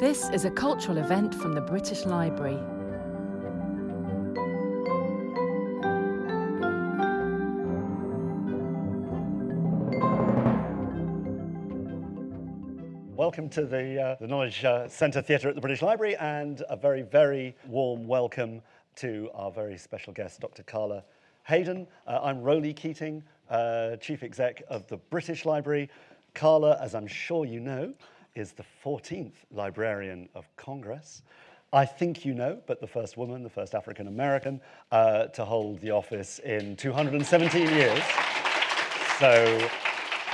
This is a cultural event from the British Library. Welcome to the, uh, the Knowledge uh, Centre Theatre at the British Library and a very, very warm welcome to our very special guest, Dr. Carla Hayden. Uh, I'm Roly Keating, uh, Chief Exec of the British Library. Carla, as I'm sure you know, is the 14th Librarian of Congress. I think you know, but the first woman, the first African American uh, to hold the office in 217 years. So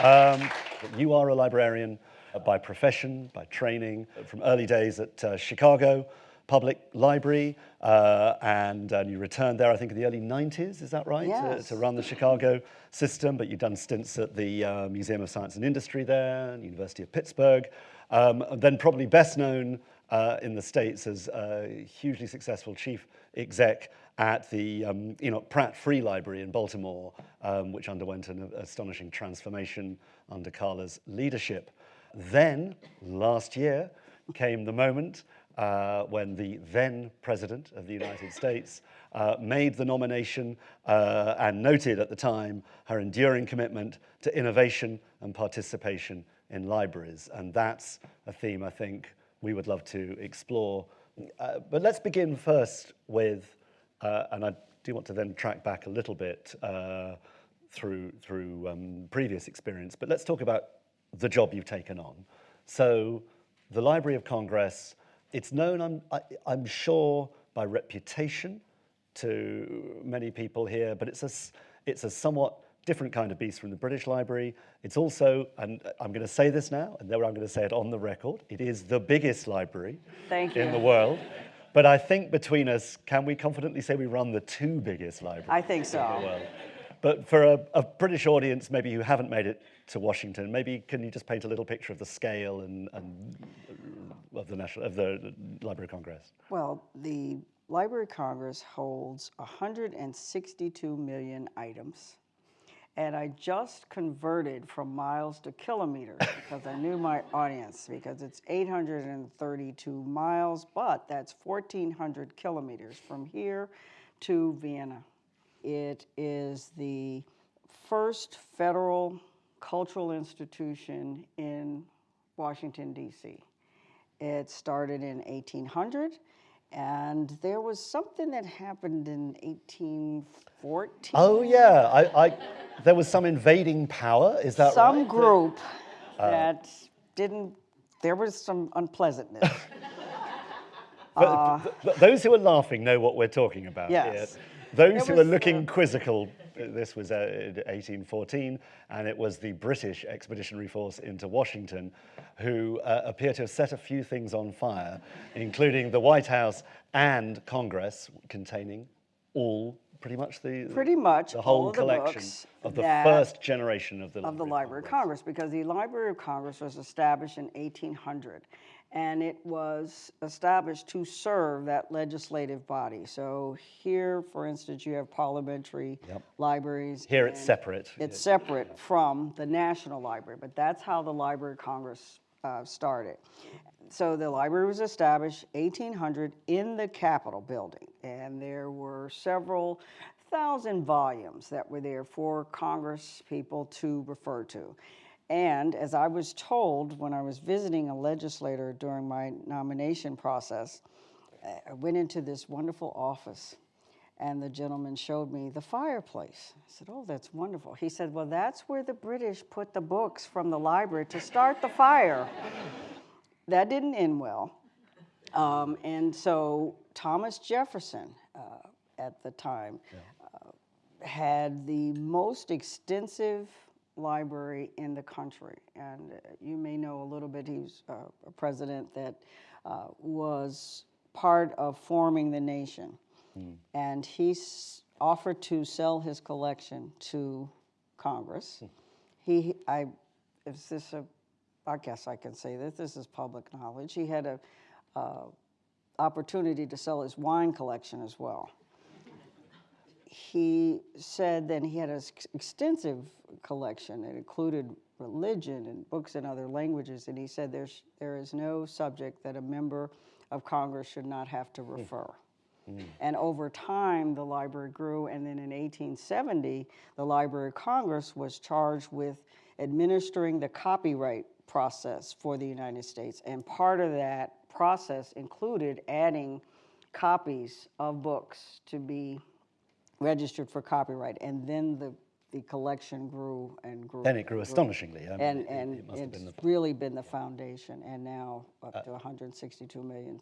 um, you are a librarian by profession, by training, from early days at uh, Chicago Public Library, uh, and, and, you returned there, I think, in the early 90s, is that right? Yes. To, to run the Chicago system, but you've done stints at the uh, Museum of Science and Industry there, University of Pittsburgh, um, then probably best known uh, in the States as a hugely successful chief exec at the um, Enoch Pratt Free Library in Baltimore, um, which underwent an astonishing transformation under Carla's leadership. Then, last year, came the moment uh, when the then President of the United States uh, made the nomination uh, and noted at the time her enduring commitment to innovation and participation in libraries. And that's a theme I think we would love to explore. Uh, but let's begin first with, uh, and I do want to then track back a little bit uh, through, through um, previous experience, but let's talk about the job you've taken on. So the Library of Congress it's known, I'm, I, I'm sure, by reputation to many people here, but it's a, it's a somewhat different kind of beast from the British Library. It's also, and I'm going to say this now, and then I'm going to say it on the record, it is the biggest library Thank in the world. But I think between us, can we confidently say we run the two biggest libraries I think so. in the world? But for a, a, British audience, maybe who haven't made it to Washington, maybe can you just paint a little picture of the scale and, and uh, of the National of the Library of Congress? Well, the Library of Congress holds 162 million items. And I just converted from miles to kilometers because I knew my audience because it's 832 miles, but that's 1,400 kilometers from here to Vienna. It is the first federal cultural institution in Washington, D.C. It started in 1800, and there was something that happened in 1814. Oh yeah, I, I, there was some invading power. Is that some right? group uh, that didn't. There was some unpleasantness. but, uh, those who are laughing know what we're talking about. Yes. Here. Those it who was, are looking uh, quizzical, this was uh, 1814, and it was the British Expeditionary Force into Washington who uh, appear to have set a few things on fire, including the White House and Congress, containing all, pretty much the pretty much the whole the collection books of the first generation of the of the Library of Congress because the Library of Congress was established in 1800 and it was established to serve that legislative body. So here, for instance, you have parliamentary Yep. libraries. Here it's separate. It's separate from the National Library, but that's how the Library of Congress uh, started. So the library was established 1800 in the Capitol building, and there were several thousand volumes that were there for Congress people to refer to. And as I was told when I was visiting a legislator during my nomination process, I went into this wonderful office and the gentleman showed me the fireplace. I said, Oh, that's wonderful. He said, Well, that's where the British put the books from the library to start the fire. that didn't end well. Um, and so Thomas Jefferson uh, at the time uh, had the most extensive library in the country. And uh, you may know a little bit, he's uh, a president that uh, was part of forming the nation. And he offered to sell his collection to Congress. He, I, is this a, I guess I can say this, this is public knowledge. He had a uh, opportunity to sell his wine collection as well. He said that he had an extensive collection. It included religion and books in other languages, and he said there's, there is no subject that a member of Congress should not have to hmm. refer. Hmm. And over time, the library grew, and then in 1870, the Library of Congress was charged with administering the copyright process for the United States. And part of that process included adding copies of books to be registered for copyright. And then the, the collection grew and grew. Then it grew astonishingly. I mean, And, it- and it must have it's been the- Uh, really been the foundation, and now up to 162 million.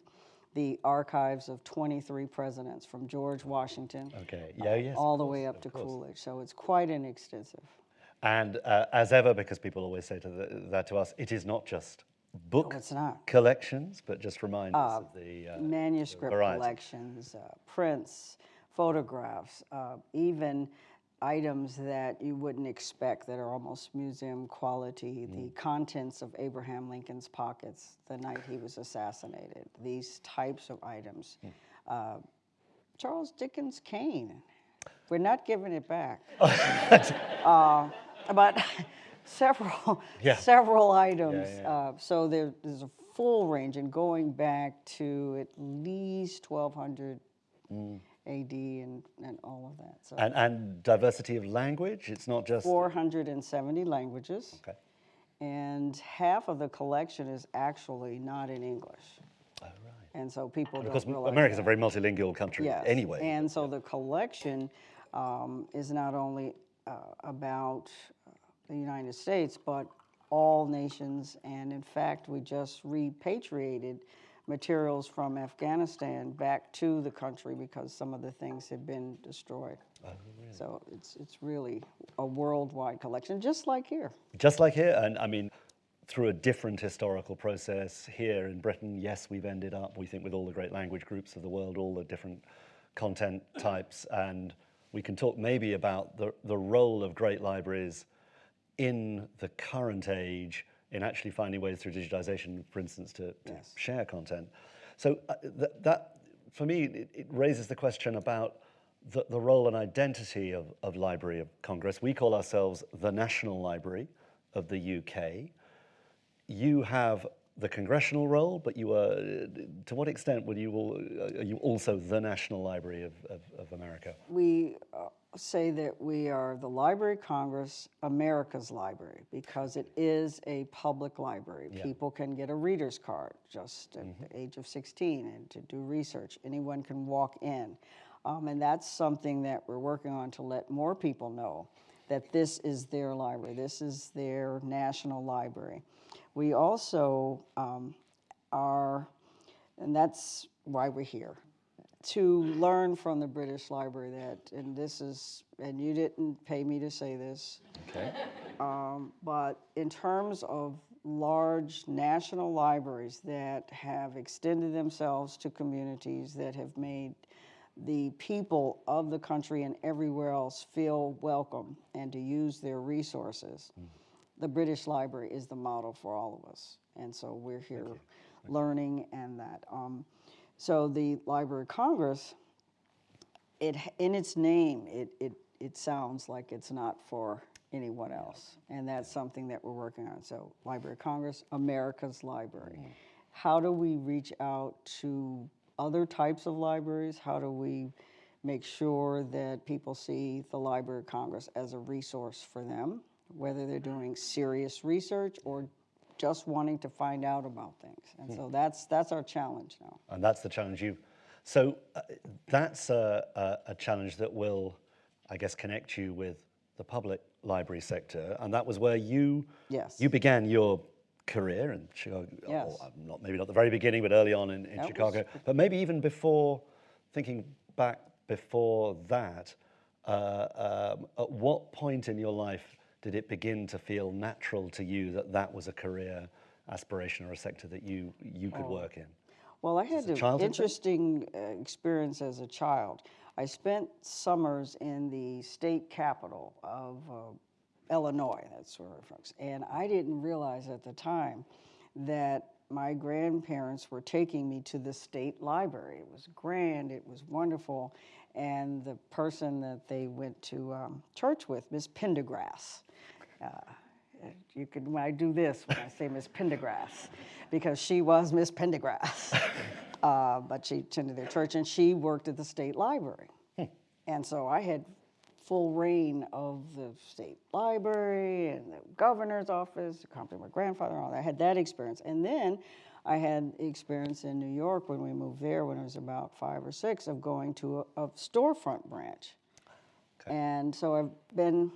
The archives of 23 presidents, from George Washington. Okay, yeah, yes. All the way up to. Coolidge, so it's quite an extensive. And uh, as ever, because people always say to the, that to us, it is not just book it's not. collections, but just remind us of the uh, manuscript variety. collections, uh, prints, photographs, uh, even items that you wouldn't expect that are almost museum quality, the Mm. contents of Abraham Lincoln's pockets the night he was assassinated, these types of items. Hmm. Uh, Charles Dickens' cane. We're not giving it back. uh, but several, Yeah. several items. yeah. Uh, so there, there's a full range, and going back to at least 1200 AD and, and all of that. So And, and diversity of language, it's not just. 470 languages, Okay. and half of the collection is actually not in English. Oh, right. And so people Because don't realize America's that. a very multilingual country Yes. anyway. And so the collection um, is not only uh, about uh, the United States, but all nations. And in fact, we just repatriated materials from Afghanistan back to the country because some of the things had been destroyed. Oh, So it's, it's really a worldwide collection, just like here. Just like here, and I mean, through a different historical process here in Britain, yes, we've ended up, we think, with all the great language groups of the world, all the different content types, and we can talk maybe about the, the role of great libraries in the current age in actually finding ways through digitization, for instance, to, to Yes. share content. So uh, th- that, for me, it, it raises the question about the, the role and identity of, of Library of Congress. We call ourselves the National Library of the UK. You have the congressional role, but you are, to what extent will you all, are you also the National Library of, of, of America? we uh, say that we are the Library of Congress, America's library, because it is a public library. People can get a reader's card just at the age of 16 and to do research. Anyone can walk in. Um, and that's something that we're working on to let more people know that this is their library, this is their national library. We also um, are, and that's why we're here, to learn from the British Library that, and this is, and you didn't pay me to say this, Okay. um, but in terms of large national libraries that have extended themselves to communities that have made the people of the country and everywhere else feel welcome and to use their resources, the British Library is the model for all of us. And so we're here learning and that. Um, so the Library of Congress it in its name it, it it sounds like it's not for anyone else. And that's something that we're working on. So library of congress america's library. How do we reach out to other types of libraries? How do we make sure that people see the library of congress as a resource for them whether they're doing serious research or just wanting to find out about things and so that's that's our challenge now And that's the challenge you. So uh, that's a, a, a challenge that will, I guess, connect you with the public library sector, and that was where you Yes. you began your career in Chicago. Yes. Uh, not maybe not the very beginning, but early on in, in That was- Chicago. But maybe even before, thinking back before that, uh, um, at what point in your life did it begin to feel natural to you that that was a career aspiration or a sector that you you Oh. could work in? Well, I had an childhood thing? interesting uh, experience as a child. I spent summers in the state capital of uh, Illinois, that's where I'm from, and I didn't realize at the time that my grandparents were taking me to the state library. It was grand, it was wonderful. And the person that they went to um, church with, Miss Pendergrass, uh, you could, when I do this, when I say Miss Pendergrass, because she was Miss Pendergrass. uh, but she attended their church and she worked at the state library. And so I had full reign of the state library and the governor's office, accompanied my grandfather and all that. I had that experience. And then I had experience in New York when we moved there when I was about five or six of going to a, a storefront branch. And so I've been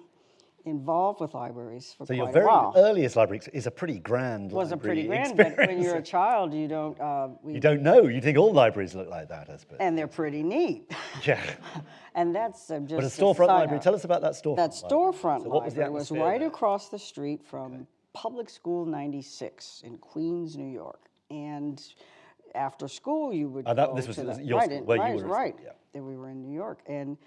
involved with libraries for So quite your a very while. earliest library is a pretty grand was a pretty library grand, but when you're a child, you don't. Uh, we, You don't know. You think all libraries look like that, I suppose. and they're pretty neat. yeah. and that's uh, just But a a storefront side library. Tell us about that storefront. That library. storefront So what was library was right there? across the street from Public School 96 in Queens, New York. And after school, you would Oh, that- go this was to the, your right, in- right, were right. yeah. That we were in New York, and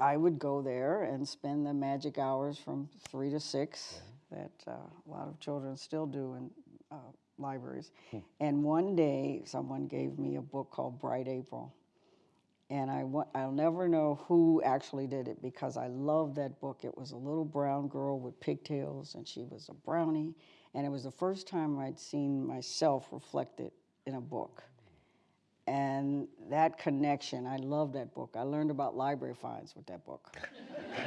I would go there and spend the magic hours from three to six that uh, a lot of children still do in uh, libraries. Hmm. And one day, someone gave me a book called Bright April. And I I'll never know who actually did it because I loved that book. It was a little brown girl with pigtails, and she was a brownie. And it was the first time I'd seen myself reflected in a book. And that connection, I love that book. I learned about library fines with that book.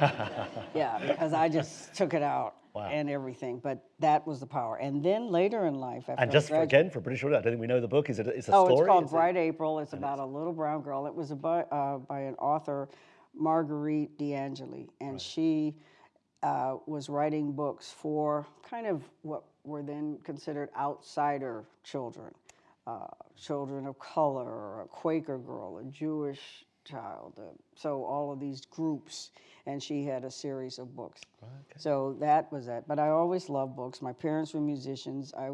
yeah, because I just took it out Wow. and everything. But that was the power. And then later in life, after And just for, again, for British audience, I don't think we know the book. Is it? It's a Oh, story. it's called Is it- Bright April. It's about a little brown girl. It was about, uh, by an author, Marguerite de Angeli, and she uh, was writing books for kind of what were then considered outsider children, uh, children of color, a Quaker girl, a Jewish child. Uh, so all of these groups, and she had a series of books. So that was that. But I always loved books. My parents were musicians. I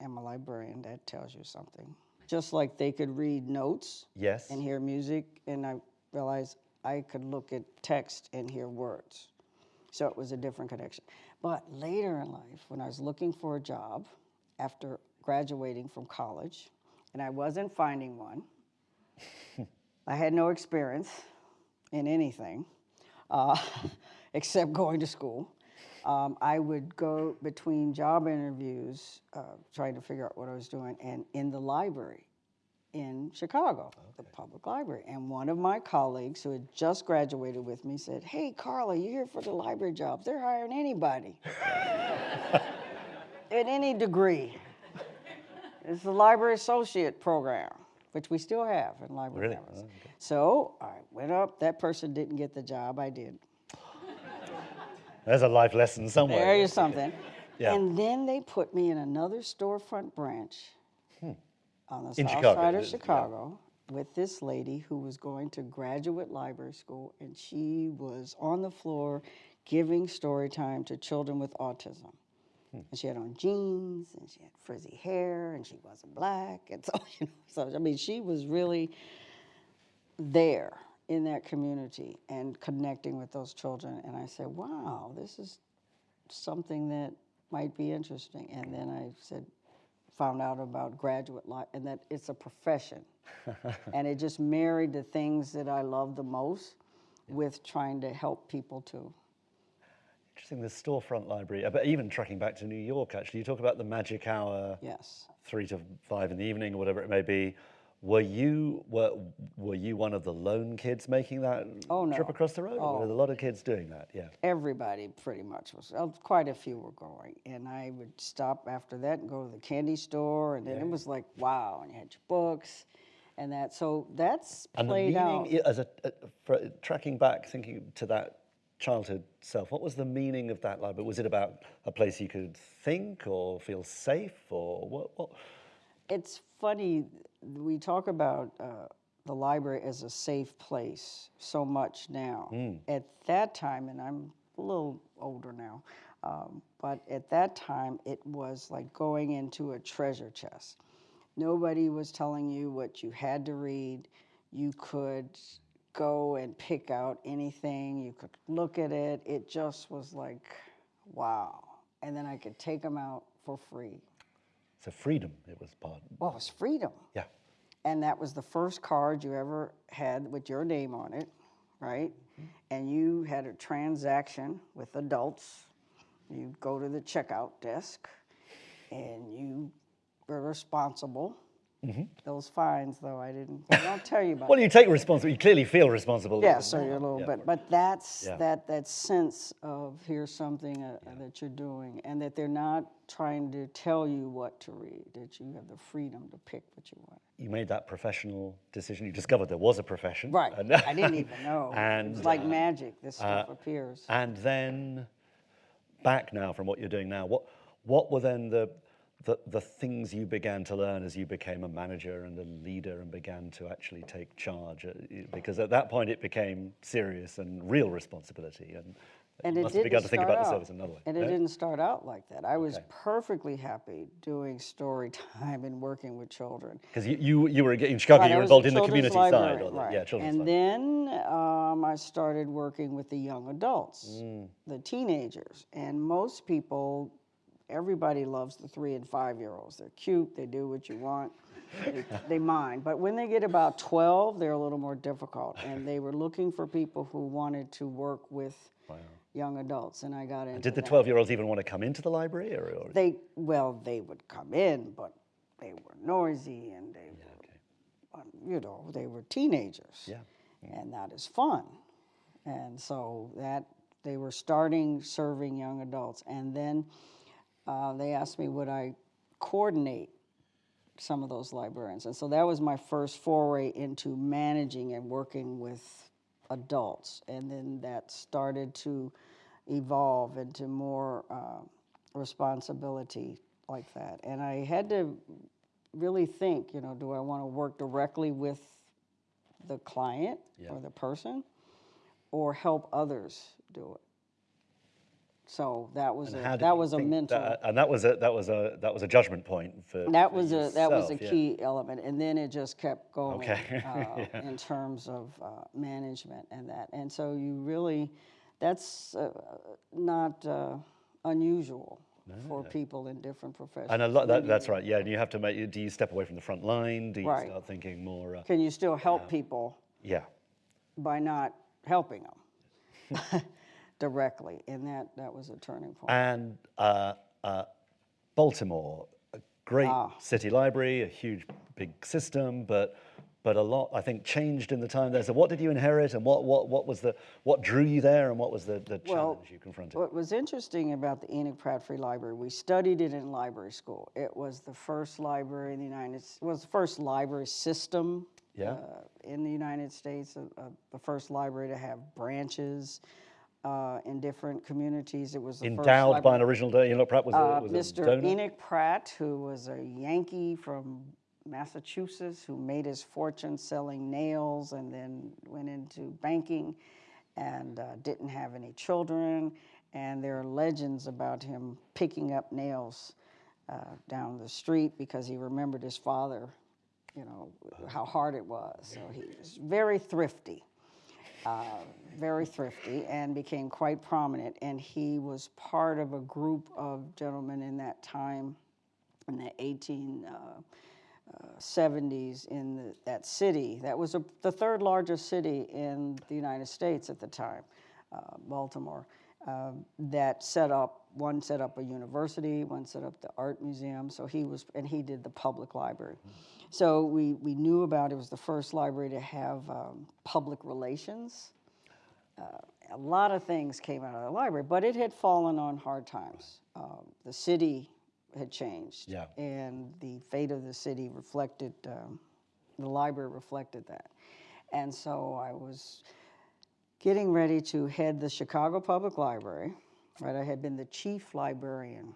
am a librarian. That tells you something. Just like they could read notes Yes. and hear music, and I realized I could look at text and hear words. So it was a different connection. But later in life, when I was looking for a job after graduating from college, and I wasn't finding one, I had no experience in anything uh, except going to school. Um, I would go between job interviews, uh, trying to figure out what I was doing, and in the library in Chicago, the public library. And one of my colleagues who had just graduated with me said, Hey, Carla, you're here for the library jobs. They're hiring anybody at any degree. It's the library associate program, which we still have in library. Really? campus. Oh, so I went up. That person didn't get the job. I did. There's a life lesson somewhere. There is something. Yeah. And then they put me in another storefront branch on the In south Chicago, side of is, yeah. Chicago with this lady who was going to graduate library school, and she was on the floor giving story time to children with autism. Hmm. And she had on jeans, and she had frizzy hair, and she wasn't black, and so you know, so I mean, she was really there in that community and connecting with those children. And I said, wow, this is something that might be interesting. And then I said, found out about graduate life and that it's a profession. and it just married the things that I love the most with trying to help people too. Interesting, the storefront library. uh, But even tracking back to New York, actually, you talk about the magic hour, Yes. three to five in the evening, or whatever it may be. Were you were were you one of the lone kids making that Oh, no. trip across the road? Or were there a lot of kids doing that? Yeah. Everybody pretty much was, uh, quite a few were going. And I would stop after that and go to the candy store. And then it was like, wow, and you had your books and that. So that's And played out. as a, uh, for, tracking back, thinking to that childhood self, what was the meaning of that library? Was it about a place you could think or feel safe, or what? what? It's funny, we talk about uh, the library as a safe place so much now. At that time, and I'm a little older now, um, but at that time, it was like going into a treasure chest. Nobody was telling you what you had to read. You could go and pick out anything, you could look at it. It just was like, wow. And then I could take them out for free. So freedom, it was part. Well, it was freedom. Yeah. And that was the first card you ever had with your name on it, right? Mm-hmm. And you had a transaction with adults. You go to the checkout desk and you were responsible. Those fines, though, I didn't, I don't tell you about. Well, you take responsibility. You clearly feel responsible. Yeah, so you're a little Yeah. bit, but that's, Yeah. that, that sense of here's something uh, that you're doing, and that they're not trying to tell you what to read, that you have the freedom to pick what you want. You made that professional decision. You discovered there was a profession. Right, And, I didn't even know. And, It's like uh, magic, this stuff appears. and then back now from what you're doing now, what, what were then the, the, the things you began to learn as you became a manager and a leader and began to actually take charge? Uh, Because at that point it became serious and real responsibility. And, And you it must have begun to think about the service another way. And it No? didn't start out like that. I was Okay. perfectly happy doing story time and working with children. Because you, you, you were in Chicago, Right, you were involved in the community side. librarian, Or the, right. Yeah, children's And side. then um, I started working with the young adults, Mm. the teenagers. And most people, everybody loves the three and five year olds. They're cute, they do what you want, they, they mind. But when they get about 12, they're a little more difficult. And they were looking for people who wanted to work with young adults. And I got into Did the that. 12 year olds even want to come into the library? Or, or They, well, they would come in, but they were noisy and they were, um, you know, they were teenagers. Yeah. And that is fun. And so that, they were starting serving young adults. And then uh, they asked me, would I coordinate some of those librarians? And so that was my first foray into managing and working with adults. And then that started to evolve into more uh, responsibility like that. And I had to really think, you know, do I want to work directly with the client or the person or help others do it? So that was And a, that was a mental. that- and that was a that was a that was a judgment point for That for was a that was a yourself, yeah. key element, and then it just kept going Okay. uh, in terms of uh, management and that. And so you really, that's uh, not uh, unusual for people in different professions. And a lot that, that's right. Yeah, and you have to make. Do you step away from the front line? Do you Right. start thinking more? Uh, Can you still help people yeah. by not helping them directly? And that that was a turning point. And uh, uh, Baltimore, a great Ah. city library, a huge big system, but but a lot I think changed in the time there. So what did you inherit, and what what what was the what drew you there, and what was the the Well, challenge you confronted? What was interesting about the Enoch Pratt Free Library, we studied it in library school. It was the first library in the United States, was the first library system Yeah. uh, in the United States, uh, uh, the first library to have branches uh, in different communities. It was Endowed by an original donor. You know, Pratt was a, uh, was Mr. a donor. Enoch Pratt, who was a Yankee from Massachusetts, who made his fortune selling nails and then went into banking and uh, didn't have any children. And there are legends about him picking up nails uh, down the street because he remembered his father, you know, how hard it was. So he was very thrifty uh, very thrifty and became quite prominent. And he was part of a group of gentlemen in that time, in the 1870s, in the, that city. That was a, the third largest city in the United States at the time, uh, Baltimore. Um, that set up one set up a university, one set up the art museum. So he was, and he did the public library. So we, we knew about it was the first library to have um, public relations. Uh, a lot of things came out of the library, but it had fallen on hard times. Um, the city had changed, Yeah. and the fate of the city reflected. Um, the library reflected that, and so I was getting ready to head the Chicago Public Library. Right, I had been the chief librarian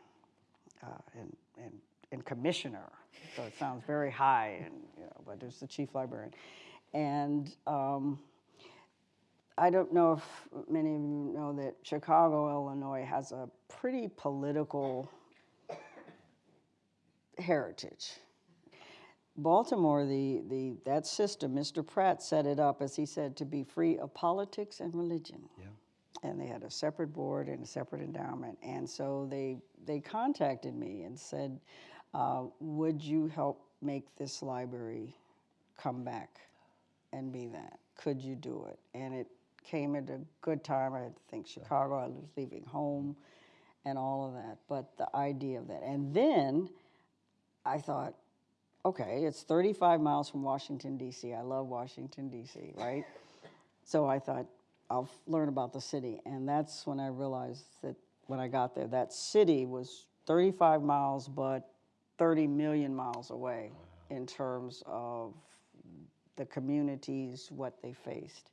uh, and, and, and commissioner. So it sounds very high, and you know, but it's the chief librarian. And um, I don't know if many of you know that Chicago, Illinois, has a pretty political heritage. Baltimore, the, the, that system, Mr. Pratt set it up, as he said, to be free of politics and religion. And they had a separate board and a separate endowment. And so they, they contacted me and said, uh, would you help make this library come back and be that? Could you do it? And it came at a good time. I think Chicago, I was leaving home and all of that. But the idea of that. And then I thought, okay, it's 35 miles from Washington, D.C. I love Washington, D.C., right? so I thought, I'll learn about the city. And that's when I realized that when I got there, that city was 35 miles, but 30 million miles away in terms of the communities, what they faced.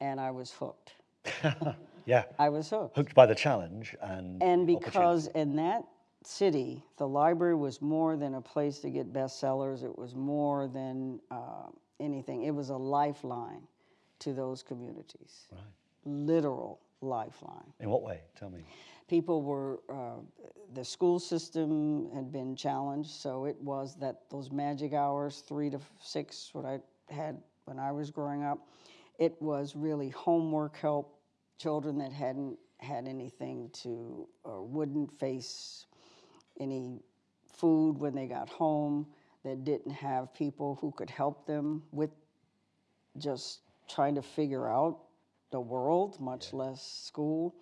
And I was hooked. Yeah. I was hooked. Hooked by the challenge and And because in that city, the library was more than a place to get bestsellers, it was more than uh, anything. It was a lifeline to those communities. Right. Literal lifeline. In what way? Tell me. People were, uh, the school system had been challenged, so it was that those magic hours, three to six, what I had when I was growing up, it was really homework help, children that hadn't had anything to, or wouldn't face any food when they got home, that didn't have people who could help them with just trying to figure out the world, much less school,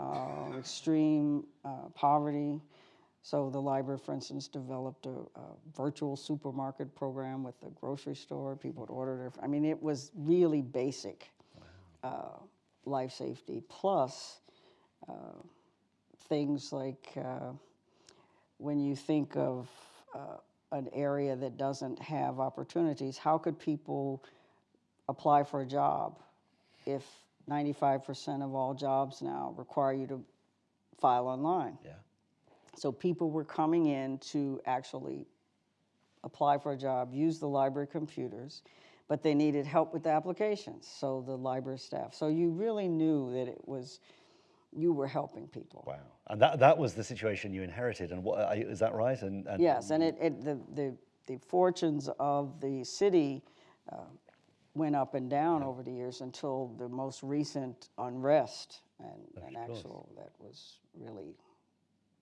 uh, extreme uh, poverty. So the library, for instance, developed a, a virtual supermarket program with the grocery store. People would order their. I mean, it was really basic uh, life safety. Plus, uh, things like uh, when you think of uh, an area that doesn't have opportunities, how could people apply for a job if 95% of all jobs now require you to file online? Yeah. So people were coming in to actually apply for a job, use the library computers, but they needed help with the applications, so the library staff. So you really knew that it was, you were helping people. Wow. And that, that was the situation you inherited. And what, you- is that right? And, and Yes, and it, it, the, the, the fortunes of the city uh, went up and down over the years until the most recent unrest and, and actual, that was really,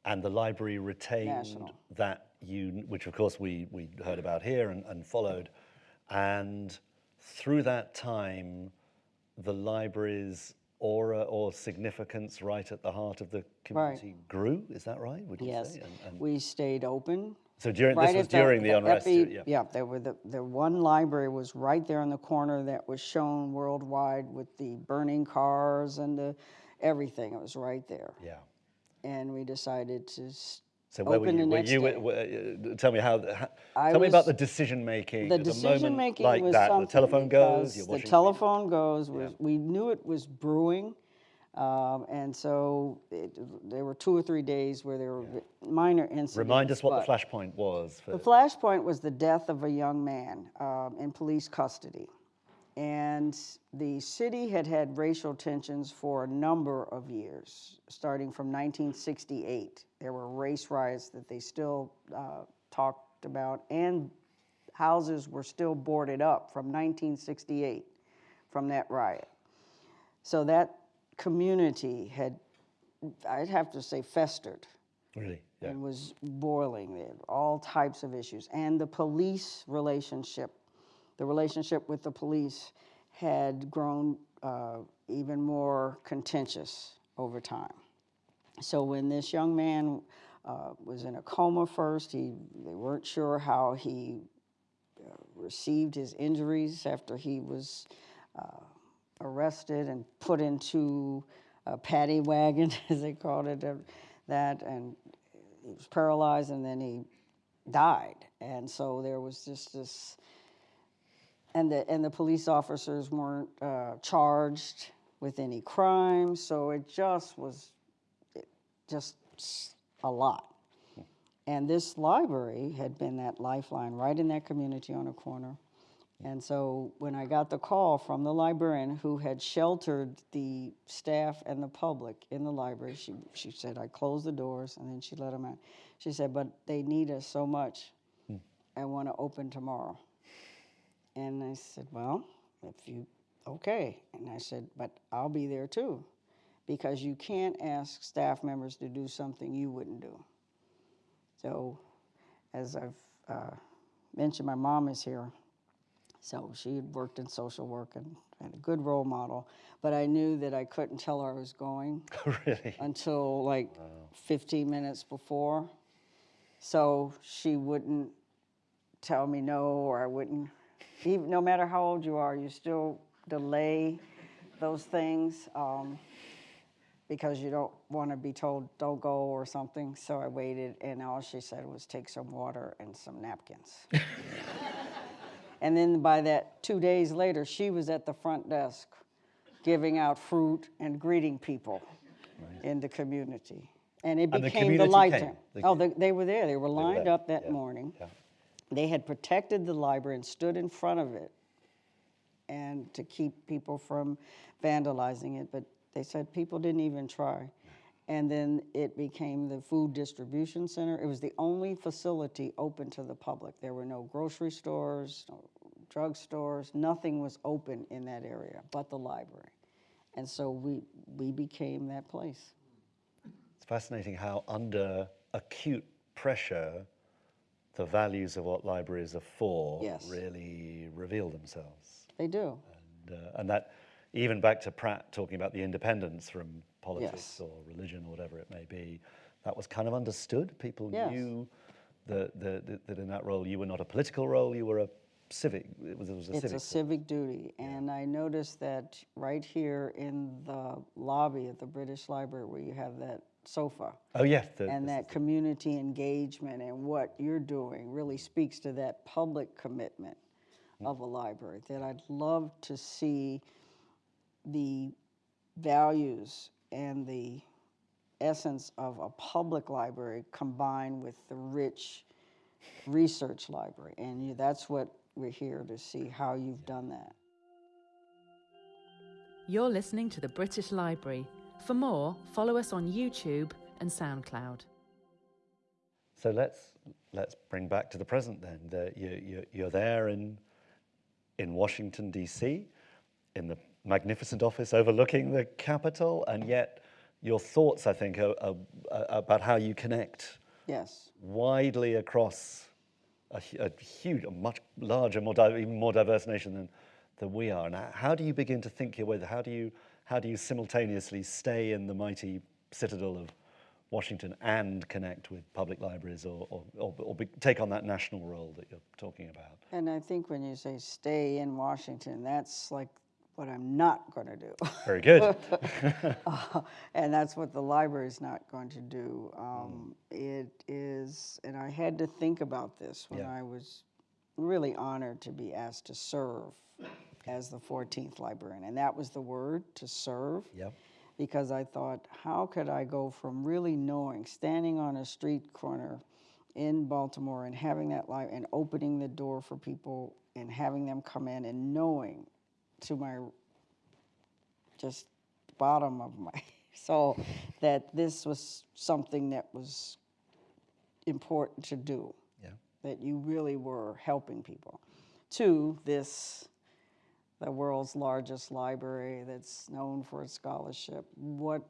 and the library retained National. that un which of course we, we heard about here and, and followed. And through that time, the library's aura or significance right at the heart of the community grew. Is that right? Would you yes. say? And, and We stayed open. So during right this was during the, unrest. epi- yeah. Yeah, there were the, the one library was right there in the corner that was shown worldwide with the burning cars and the, everything. It was right there. Yeah. And we decided to So where open were you? the Were you were- uh, tell me how. how I tell me about the decision making. The decision making like was that. something The telephone goes. the telephone goes. Was, We knew it was brewing, um, and so it, there were two or three days where there were minor incidents. Remind us what the flashpoint was. The flashpoint was the death of a young man um, in police custody. And the city had had racial tensions for a number of years, starting from 1968. There were race riots that they still uh, talked about, and houses were still boarded up from 1968 from that riot. So that community had, I'd have to say, festered really. Yeah. and was boiling there, all types of issues. And the police relationship, the relationship with the police had grown uh, even more contentious over time. So when this young man uh, was in a coma first, he, they weren't sure how he uh, received his injuries after he was uh, arrested and put into a paddy wagon, as they called it, uh, that, and he was paralyzed, and then he died. And so there was just this, and the and the police officers weren't uh, charged with any crime, so it just was, it just a lot. And this library had been that lifeline right in that community on a corner. And so when I got the call from the librarian who had sheltered the staff and the public in the library, she, she said, I closed the doors and then she let them out. She said, but they need us so much. I want to open tomorrow. And I said, well, if you, okay. And I said, but I'll be there too. Because you can't ask staff members to do something you wouldn't do. So as I've uh, mentioned, my mom is here. So she had worked in social work and, and a good role model. But I knew that I couldn't tell her I was going really? until like 15 minutes before. So she wouldn't tell me no, or I wouldn't. Even, no matter how old you are, you still delay those things um, because you don't want to be told don't go or something. So I waited, and all she said was take some water and some napkins. and then by that two days later, she was at the front desk giving out fruit and greeting people in the community. And it And the became the, light. oh, they, they were there. They were lined there, up that yeah, morning. yeah. They had protected the library and stood in front of it and to keep people from vandalizing it, but they said people didn't even try. And then it became the food distribution center. It was the only facility open to the public. There were no grocery stores, no drug stores, nothing was open in that area but the library. And so we, we became that place. It's fascinating how under acute pressure, the values of what libraries are for Yes. really reveal themselves. They do. And, uh, and that, even back to Pratt talking about the independence from politics Yes. or religion or whatever it may be, that was kind of understood. People Yes. knew that, that, that in that role you were not a political role, you were a civic, it was, it was a It's civic a civic duty, and I noticed that right here in the lobby of the British Library where you have that sofa, Oh, yeah. the- and that community engagement and what you're doing really speaks to that public commitment mm. of a library, that I'd love to see the values and the essence of a public library combined with the rich research library. And you, that's what we're here to see how you've done that. You're listening to the British Library. For more, follow us on YouTube and SoundCloud. So let's let's bring back to the present then. The, you, you, you're there in in Washington D.C. in the magnificent office overlooking the Capitol, and yet your thoughts, I think, are, are, are about how you connect Yes. widely across a, a huge, a much larger, more di- even more diverse nation than than we are. And how do you begin to think your way? How do you how do you simultaneously stay in the mighty citadel of Washington and connect with public libraries or, or, or, or be, take on that national role that you're talking about? And I think when you say stay in Washington, that's like what I'm not going to do. Very good. Uh, and that's what the library is not going to do. Um, It is, and I had to think about this when Yeah. I was really honored to be asked to serve as the 14th librarian. And that was the word, to serve. Yep. Because I thought, how could I go from really knowing, standing on a street corner in Baltimore and having that life and opening the door for people and having them come in and knowing to my just bottom of my soul that this was something that was important to do, Yeah. that you really were helping people. To this, the world's largest library that's known for its scholarship, what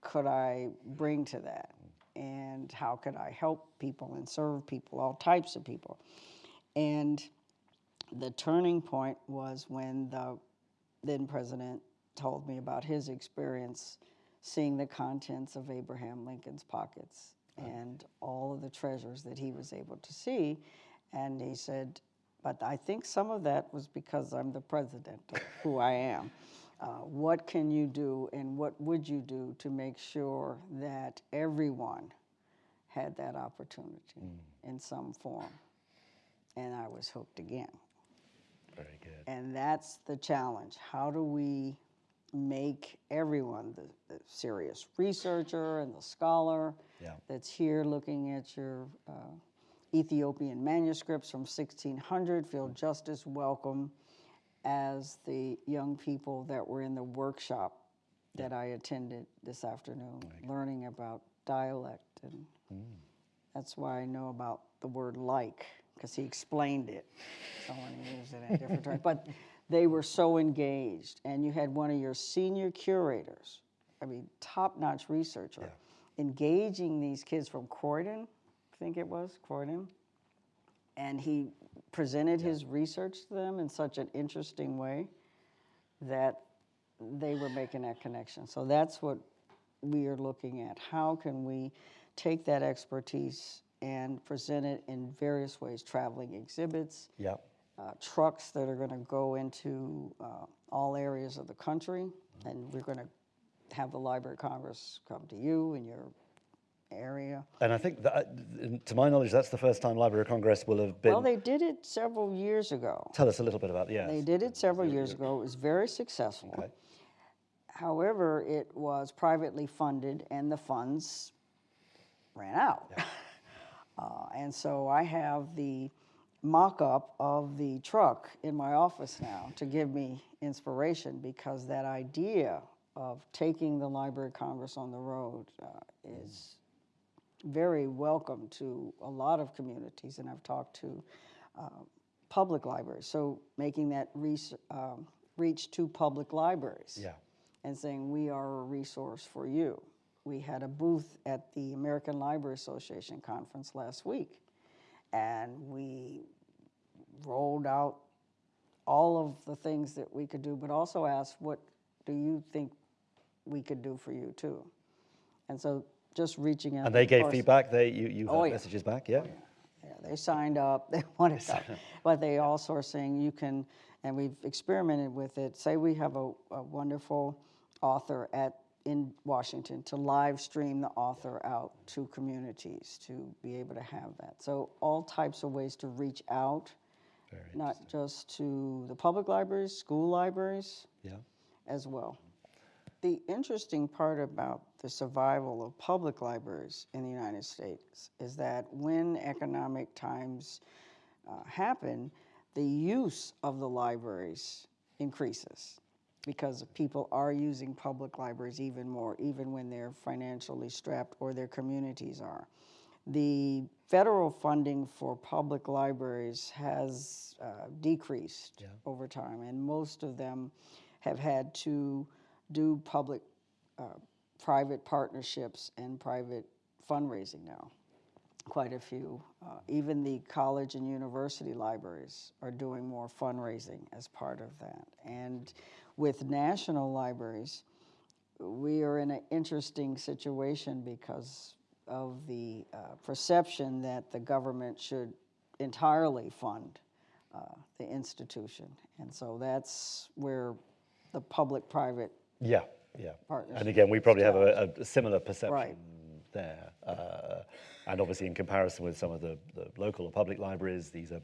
could I bring to that? And how could I help people and serve people, all types of people? And the turning point was when the then president told me about his experience seeing the contents of Abraham Lincoln's pockets and all of the treasures that he was able to see. And he said, But I think some of that was because I'm the president of who I am. Uh, what can you do and what would you do to make sure that everyone had that opportunity in some form? And I was hooked again. Very good. And that's the challenge. How do we make everyone, the, the serious researcher and the scholar Yeah. that's here looking at your uh, Ethiopian manuscripts from 1600 feel just as welcome as the young people that were in the workshop that I attended this afternoon, learning about dialect. And that's why I know about the word like, because he explained it. Someone used it in different terms. But they were so engaged. And you had one of your senior curators, I mean, top notch researcher, engaging these kids from Croydon, I think it was, Croydon, and he presented his research to them in such an interesting way that they were making that connection. So that's what we are looking at. How can we take that expertise and present it in various ways, traveling exhibits, Yeah. uh, trucks that are going to go into uh, all areas of the country, and we're going to have the Library of Congress come to you in your area. And I think that, to my knowledge, that's the first time Library of Congress will have been. Well, they did it several years ago. Tell us a little bit about the yes. They did it several years ago. It was very successful. Okay. However, it was privately funded, and the funds ran out. Uh, and so I have the mock-up of the truck in my office now to give me inspiration because that idea of taking the Library of Congress on the road uh, is very welcome to a lot of communities, and I've talked to uh, public libraries. So making that res- um, reach to public libraries Yeah. and saying, we are a resource for you. We had a booth at the American Library Association conference last week, and we rolled out all of the things that we could do, but also asked, what do you think we could do for you too? And so just reaching out. And they gave course- feedback. They you you Oh, had yeah. messages back. Yeah. yeah, they signed up, they wanted that. But they also are saying you can, and we've experimented with it, say we have a, a wonderful author at, in Washington, to live stream the author out to communities, to be able to have that. So all types of ways to reach out, Very not just to the public libraries, school libraries Yeah. as well. The interesting part about the survival of public libraries in the United States is that when economic times uh, happen, the use of the libraries increases because people are using public libraries even more, even when they're financially strapped or their communities are. The federal funding for public libraries has uh, decreased over time, and most of them have had to do public uh, private partnerships and private fundraising now. Quite a few. Uh, even the college and university libraries are doing more fundraising as part of that. And with national libraries, we are in an interesting situation because of the uh, perception that the government should entirely fund uh, the institution. And so that's where the public-private Yeah. Yeah. Partnership And again, we probably have a, a similar perception Right. there. Uh, and obviously, in comparison with some of the, the local or public libraries, these are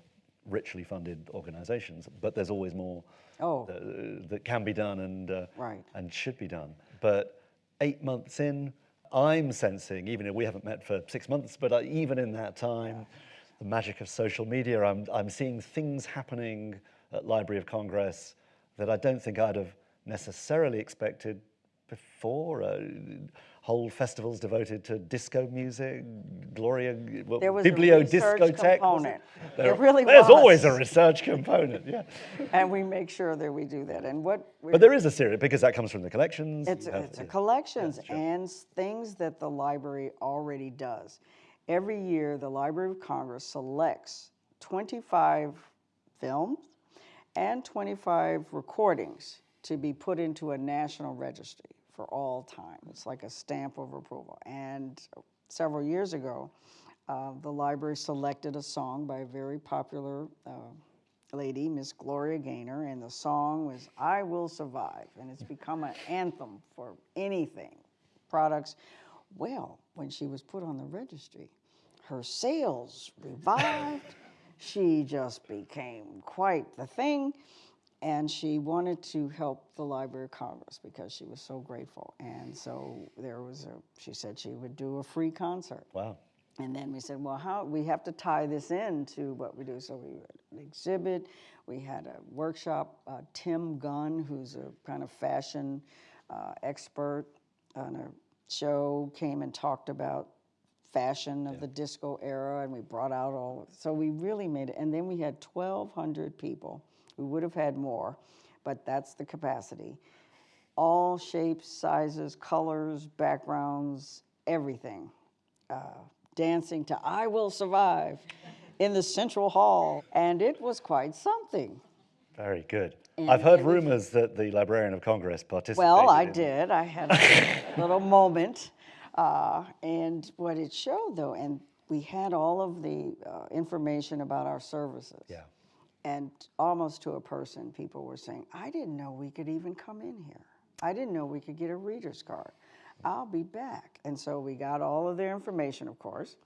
richly funded organizations, but there's always more Oh. that, that can be done and, uh, Right. and should be done. But eight months in, I'm sensing, even if we haven't met for six months, but uh, even in that time, the magic of social media, I'm, I'm seeing things happening at Library of Congress that I don't think I'd have necessarily expected before. Uh, whole festivals devoted to disco music, Gloria, well, There was a Biblio research Discotheque. component. There, There really There's always a was. research component, yeah. And we make sure that we do that. And what But there is a series, because that comes from the collections. It's, have- it's a yeah. collections and things that the library already does. Every year, the Library of Congress selects 25 films and 25 recordings to be put into a national registry for all time. It's like a stamp of approval. And several years ago, uh, the library selected a song by a very popular uh, lady, Miss Gloria Gaynor, and the song was I Will Survive. And it's become an anthem for anything, products. Well, when she was put on the registry, her sales revived. she just became quite the thing. And she wanted to help the Library of Congress because she was so grateful. And so there was a, she said she would do a free concert. Wow. And then we said, well, how, we have to tie this in to what we do. So we had an exhibit, we had a workshop. Uh, Tim Gunn, who's a kind of fashion uh, expert on a show, came and talked about fashion of the disco era, and we brought out all, so we really made it. And then we had 1,200 people. We would have had more, but that's the capacity. All shapes, sizes, colors, backgrounds, everything uh, dancing to I Will Survive. in the central hall, and it was quite something. Very good. And- I've heard rumors that the Librarian of Congress participated. Well, I did. I had a little moment. Uh, and what it showed, though, and we had all of the uh, information about our services. Yeah. And almost to a person, people were saying, I didn't know we could even come in here. I didn't know we could get a reader's card. I'll be back. And so we got all of their information, of course,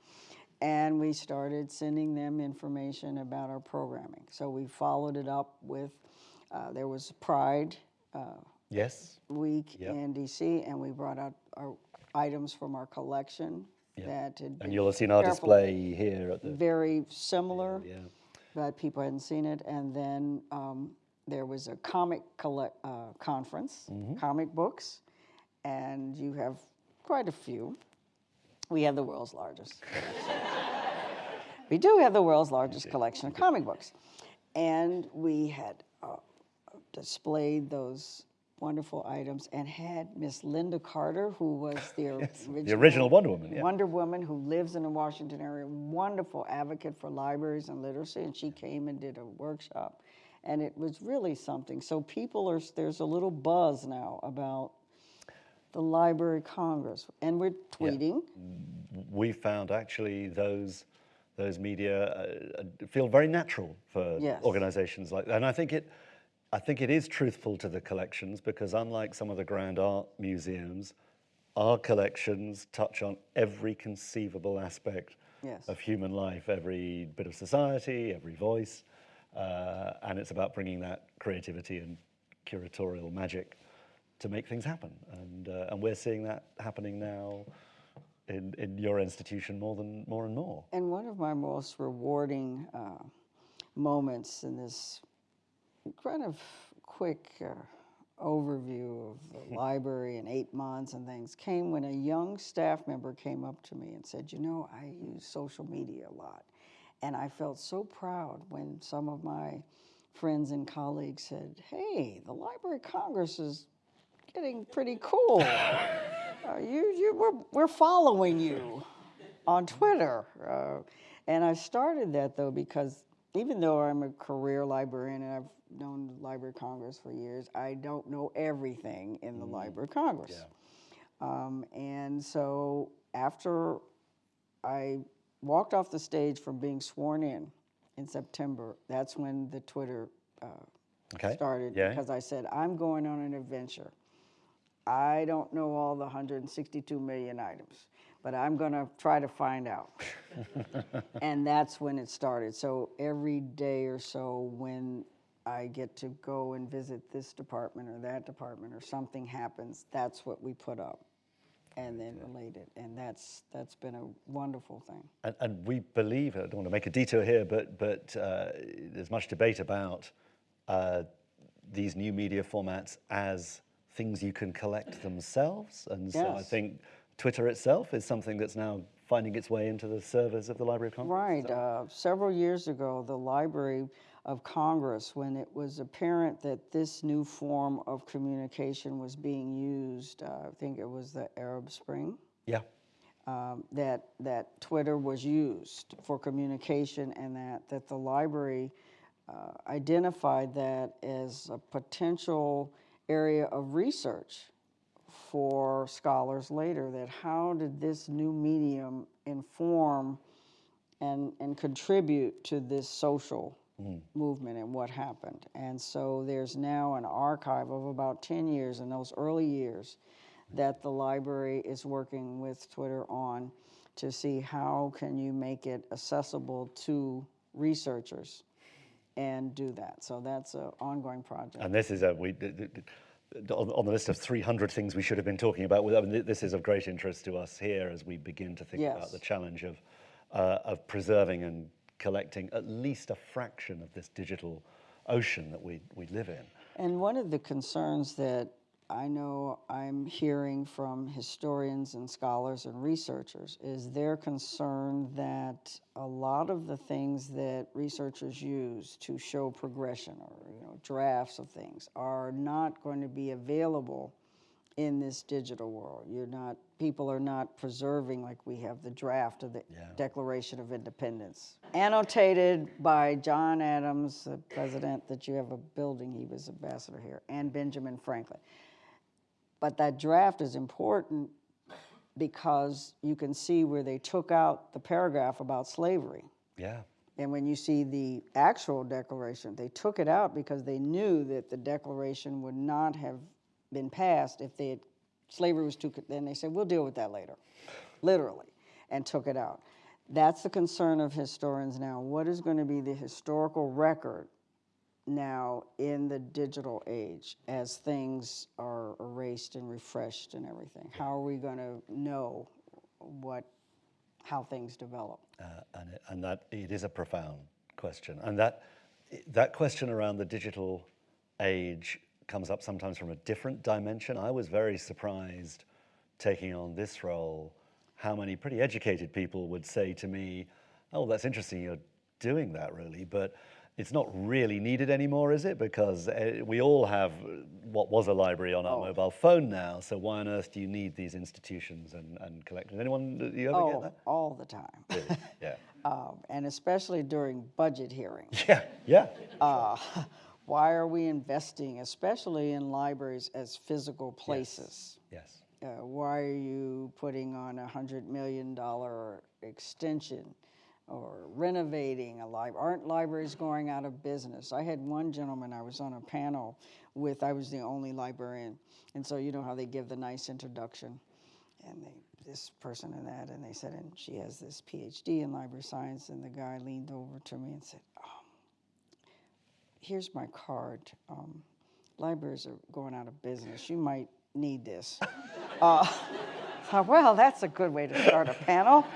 and we started sending them information about our programming. So we followed it up with, uh, there was Pride uh, Yes. Week Yep. in DC, and we brought out our items from our collection Yep. that had been And you'll have seen our display here at the. very similar Yeah. But people hadn't seen it. And then um, there was a comic collect, uh, conference, Mm-hmm. comic books, and you have quite a few. We have the world's largest. we do have the world's largest collection of comic books. And we had uh, displayed those wonderful items and had Miss Lynda Carter, who was the original, the original Wonder Woman, yeah. Wonder Woman, who lives in the Washington area, wonderful advocate for libraries and literacy, and she came and did a workshop, and it was really something. So people are there's a little buzz now about the Library Congress, and we're tweeting. we found actually those those media uh, uh, feel very natural for Yes. organizations like that. And I think it I think it is truthful to the collections because unlike some of the grand art museums, our collections touch on every conceivable aspect Yes. of human life, every bit of society, every voice, uh, and it's about bringing that creativity and curatorial magic to make things happen. And, uh, and we're seeing that happening now in, in your institution more than more and more. And one of my most rewarding uh, moments in this kind of quick uh, overview of the library in eight months and things came when a young staff member came up to me and said, You know, I use social media a lot. And I felt so proud when some of my friends and colleagues said, Hey, the Library of Congress is getting pretty cool. Uh, you, you, we're, we're following you on Twitter. Uh, and I started that though because even though I'm a career librarian and I've known the Library of Congress for years, I don't know everything in the Library of Congress. Um, and so after I walked off the stage from being sworn in in September, that's when the Twitter uh, Okay. started Yeah. because I said, I'm going on an adventure. I don't know all the 162 million items, but I'm going to try to find out. and that's when it started. So every day or so, when I get to go and visit this department or that department or something happens, that's what we put up and then relate it. And that's, that's been a wonderful thing. And, and we believe, I don't want to make a detour here, but, but uh, there's much debate about uh, these new media formats as things you can collect themselves. And so I think Twitter itself is something that's now finding its way into the servers of the Library of Congress. Right. Uh, several years ago, the Library of Congress, when it was apparent that this new form of communication was being used, uh, I think it was the Arab Spring, Yeah. um, that, that Twitter was used for communication and that, that the library uh, identified that as a potential area of research for scholars later, that how did this new medium inform and, and contribute to this social mm-hmm. movement and what happened. And so there's now an archive of about 10 years in those early years that the library is working with Twitter on to see how can you make it accessible to researchers and do that. So that's an ongoing project. And this is a, we, on, on the list of 300 things we should have been talking about. I mean, this is of great interest to us here as we begin to think about the challenge of, uh, of preserving and collecting at least a fraction of this digital ocean that we, we live in. And one of the concerns that I know I'm hearing from historians and scholars and researchers is their concern that a lot of the things that researchers use to show progression or you know drafts of things are not going to be available in this digital world. You're not, people are not preserving like we have the draft of the Yeah. Declaration of Independence. Annotated by John Adams, the president, that you have a building, he was ambassador here, and Benjamin Franklin. But that draft is important because you can see where they took out the paragraph about slavery. Yeah. And when you see the actual declaration, they took it out because they knew that the declaration would not have been passed if they had, slavery was too, then they said, we'll deal with that later, literally, and took it out. That's the concern of historians now. What is going to be the historical record now in the digital age as things are erased and refreshed and everything? How are we going to know what, how things develop? Uh, and, it, and that it is a profound question. And that, that question around the digital age comes up sometimes from a different dimension. I was very surprised taking on this role how many pretty educated people would say to me, Oh, that's interesting, you're doing that really, but it's not really needed anymore, is it? Because uh, we all have what was a library on our Oh. mobile phone now, so why on earth do you need these institutions and, and collections? Anyone, do you ever get Oh, that? all the time. Really? Yeah. Um, and especially during budget hearings. Yeah, yeah. Uh, why are we investing, especially in libraries as physical places? Yes. Uh, why are you putting on a hundred million dollar extension or renovating a library? Aren't libraries going out of business? I had one gentleman, I was on a panel with, I was the only librarian, and so you know how they give the nice introduction, and they, this person and that, and they said, and she has this PhD in library science, and the guy leaned over to me and said, oh, here's my card. Um, libraries are going out of business. You might need this. uh, well, that's a good way to start a panel.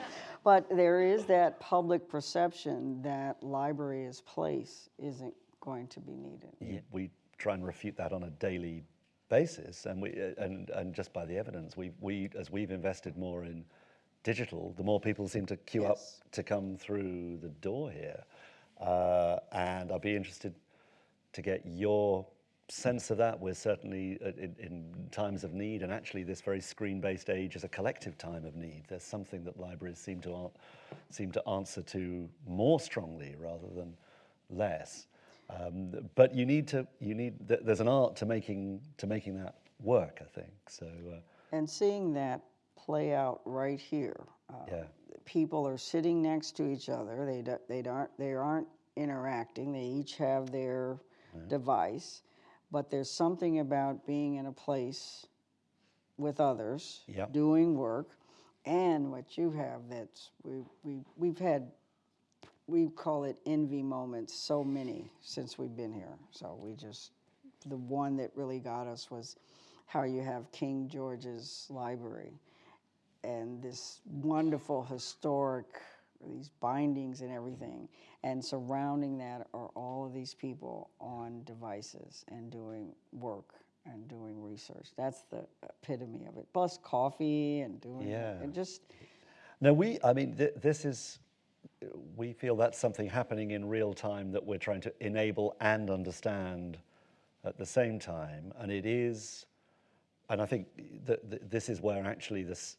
But there is that public perception that library as place isn't going to be needed. We try and refute that on a daily basis, and we and and just by the evidence, we we as we've invested more in digital, the more people seem to queue up to come through the door here, uh, and I'd be interested to get your sense of that. We're certainly uh, in, in times of need, and actually, this very screen-based age is a collective time of need. There's something that libraries seem to seem to answer to more strongly rather than less. Um, but you need to you need th- there's an art to making to making that work. I think so. Uh, And seeing that play out right here. Uh, Yeah. People are sitting next to each other. They, do, they, aren't, they aren't interacting. They each have their device. But there's something about being in a place with others, Yep. doing work, and what you have that's, we, we, we've had, we call it envy moments, so many since we've been here. So we just, the one that really got us was how you have King George's Library and this wonderful historic, these bindings and everything. And surrounding that are all of these people on devices and doing work and doing research. That's the epitome of it. Plus coffee and doing, Yeah. and just, No, we, I mean, th- this is, we feel that's something happening in real time that we're trying to enable and understand at the same time. And it is, and I think that th- this is where actually this,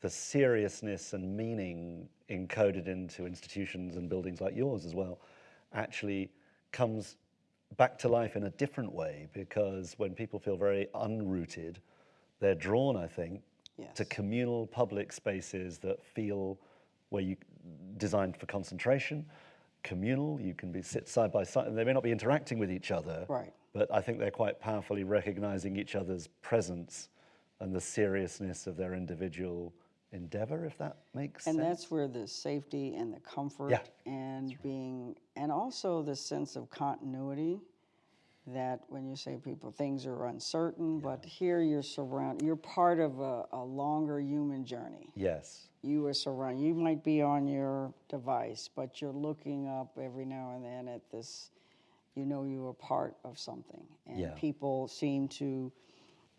the seriousness and meaning encoded into institutions and buildings like yours as well actually comes back to life in a different way because when people feel very unrooted, they're drawn, I think, to communal public spaces that feel where you designed for concentration, communal. You can be sit side by side, and they may not be interacting with each other, Right. But I think they're quite powerfully recognizing each other's presence and the seriousness of their individual endeavor, if that makes and sense. And that's where the safety and the comfort Yeah. and being, and also the sense of continuity that when you say people, things are uncertain, but here you're surrounded, you're part of a, a longer human journey. yes, You are surrounded, you might be on your device, but you're looking up every now and then at this, you know you are part of something. And Yeah. people seem to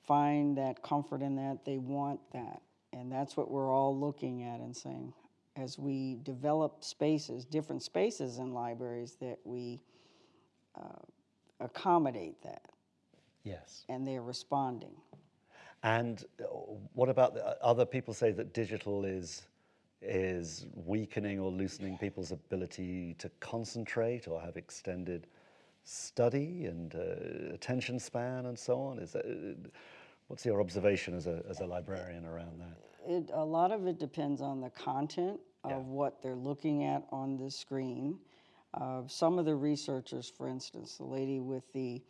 find that comfort in that, they want that. And that's what we're all looking at and saying, as we develop spaces, different spaces in libraries, that we uh, accommodate that, yes. and they're responding. And uh, what about the, uh, other people say that digital is is weakening or loosening people's ability to concentrate or have extended study and uh, attention span and so on? Is that, uh, what's your observation as a, as a librarian around that? It, a lot of it depends on the content of what they're looking at on the screen. Uh, some of the researchers, for instance, the lady with the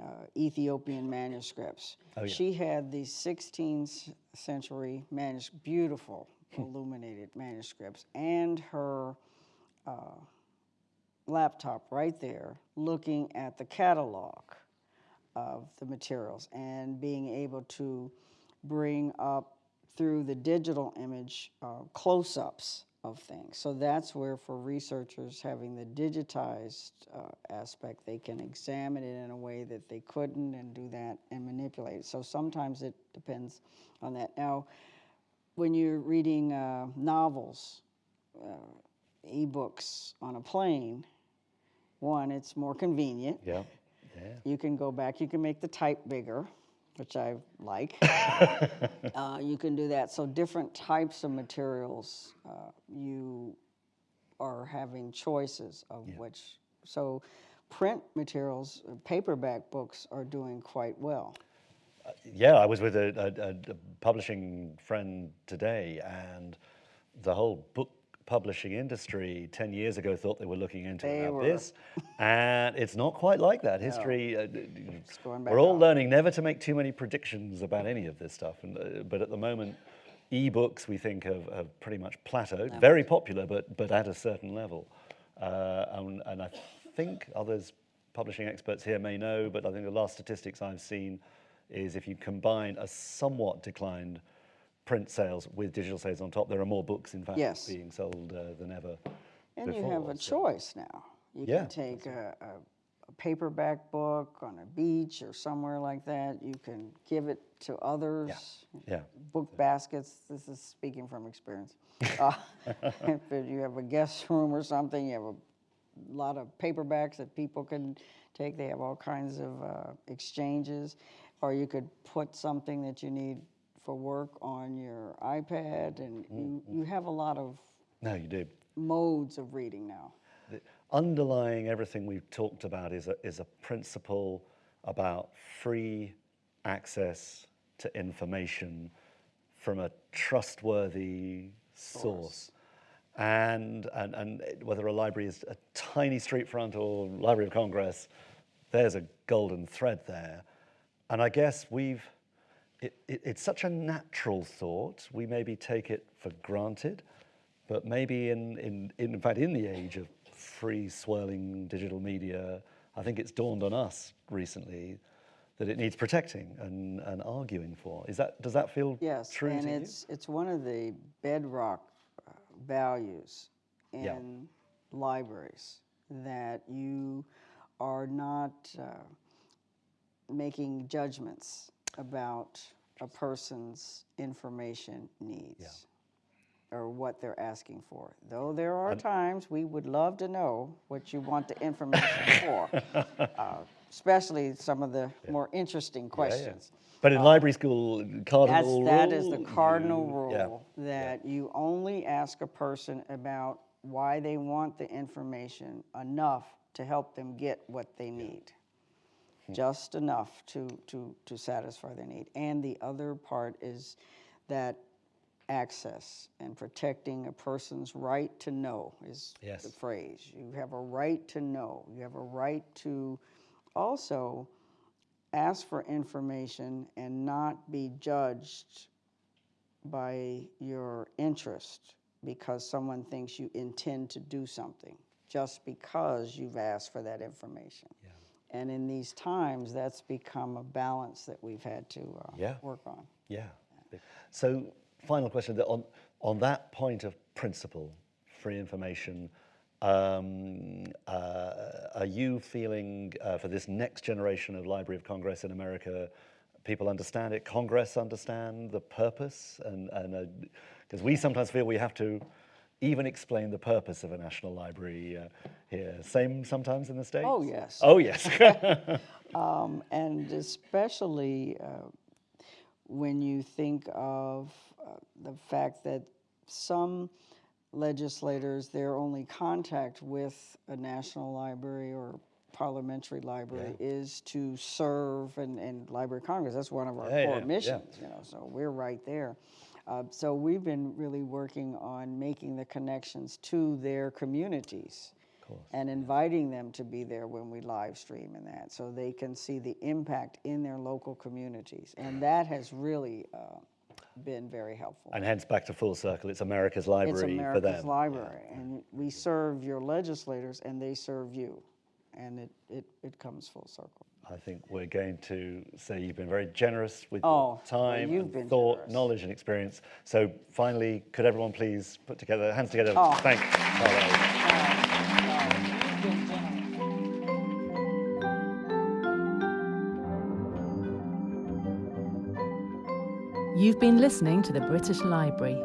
uh, Ethiopian manuscripts, Oh, yeah. she had these 16th century manus- beautiful illuminated manuscripts and her uh, laptop right there looking at the catalog of the materials and being able to bring up through the digital image uh, close-ups of things. So that's where for researchers having the digitized uh, aspect, they can examine it in a way that they couldn't and do that and manipulate it. So sometimes it depends on that. Now, when you're reading uh, novels, uh, ebooks on a plane, one, it's more convenient. Yeah, yeah. You can go back, you can make the type bigger, which I like. uh, you can do that. So, different types of materials, uh, you are having choices of which. So, print materials, uh, paperback books are doing quite well. Yeah, I was with a, a, a publishing friend today, and the whole book publishing industry 10 years ago thought they were looking into They an abyss, and it's not quite like that. History, uh, d- d- going back we're all up. learning never to make too many predictions about any of this stuff, and, uh, but at the moment, e-books we think have, have pretty much plateaued, very popular, but, but at a certain level. Uh, and, and I think others, publishing experts here may know, but I think the last statistics I've seen is if you combine a somewhat declined print sales with digital sales on top, there are more books, in fact, Yes. being sold uh, than ever And before. you have a so- choice now. You Yeah, can take a, a, a paperback book on a beach or somewhere like that. You can give it to others. Yeah. yeah. Book baskets. This is speaking from experience. Uh, if you have a guest room or something, you have a lot of paperbacks that people can take. They have all kinds of uh, exchanges. Or you could put something that you need for work on your iPad, and mm, you, mm. you have a lot of No, you do. modes of reading now. The underlying everything we've talked about is a, is a principle about free access to information from a trustworthy source. And, and, and whether a library is a tiny street front or Library of Congress, there's a golden thread there. And I guess we've, it, it, it's such a natural thought, we maybe take it for granted, but maybe in, in, in fact, in the age of free swirling digital media, I think it's dawned on us recently that it needs protecting and, and arguing for. Is that, does that feel Yes, true and to you? it's, it's one of the bedrock uh, values in Yeah. libraries that you are not uh, making judgments about a person's information needs or what they're asking for. Though there are times we would love to know what you want the information for, uh, especially some of the more interesting Yeah, yeah. questions. But in library school, cardinal that is the cardinal yeah, rule, that you only ask a person about why they want the information enough to help them get what they need. Just enough to, to, to satisfy their need. And the other part is that access and protecting a person's right to know is the phrase. You have a right to know. You have a right to also ask for information and not be judged by your interest because someone thinks you intend to do something just because you've asked for that information. And in these times, that's become a balance that we've had to uh, Yeah. work on. Yeah. So, final question on, on that point of principle, free information, um, uh, are you feeling uh, for this next generation of Library of Congress in America, people understand it, Congress understand the purpose? And because we sometimes feel we have to even explain the purpose of a national library uh, here. Same sometimes in the States? Oh, yes. Oh, yes. Um, and especially uh, when you think of uh, the fact that some legislators, their only contact with a national library or parliamentary library is to serve and, and Library of Congress. That's one of our Yeah, core yeah, yeah. missions, you know, so we're right there. Uh, so we've been really working on making the connections to their communities and inviting them to be there when we live stream and that so they can see the impact in their local communities. And that has really uh, been very helpful. And hence back to full circle, it's America's It's library for America's them. library, and we serve your legislators, and they serve you, and it, it, it comes full circle. I think we're going to say you've been very generous with Oh, your well, time, you've and thought, generous. knowledge, and experience. So finally, could everyone please put together, hands together, Oh. thank Carla. Oh, oh, oh, you've been listening to the British Library.